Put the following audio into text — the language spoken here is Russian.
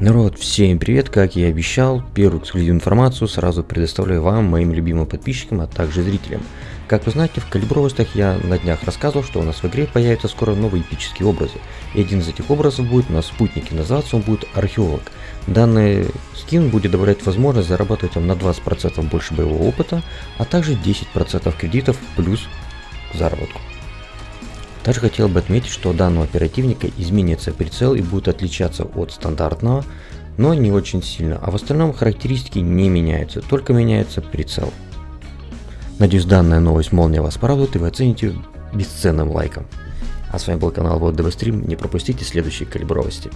Народ, всем привет, как я и обещал, первую эксклюзивную информацию сразу предоставляю вам, моим любимым подписчикам, а также зрителям. Как вы знаете, в калибровостях я на днях рассказывал, что у нас в игре появятся скоро новые эпические образы. И один из этих образов будет на спутнике, называться он будет Археолог. Данный скин будет добавлять возможность зарабатывать вам на 20% больше боевого опыта, а также 10% кредитов плюс заработку. Также хотел бы отметить, что у данного оперативника изменится прицел и будет отличаться от стандартного, но не очень сильно, а в остальном характеристики не меняются, только меняется прицел. Надеюсь данная новость молния вас порадует и вы оцените бесценным лайком. А с вами был канал Вот Стрим, не пропустите следующие калибровости.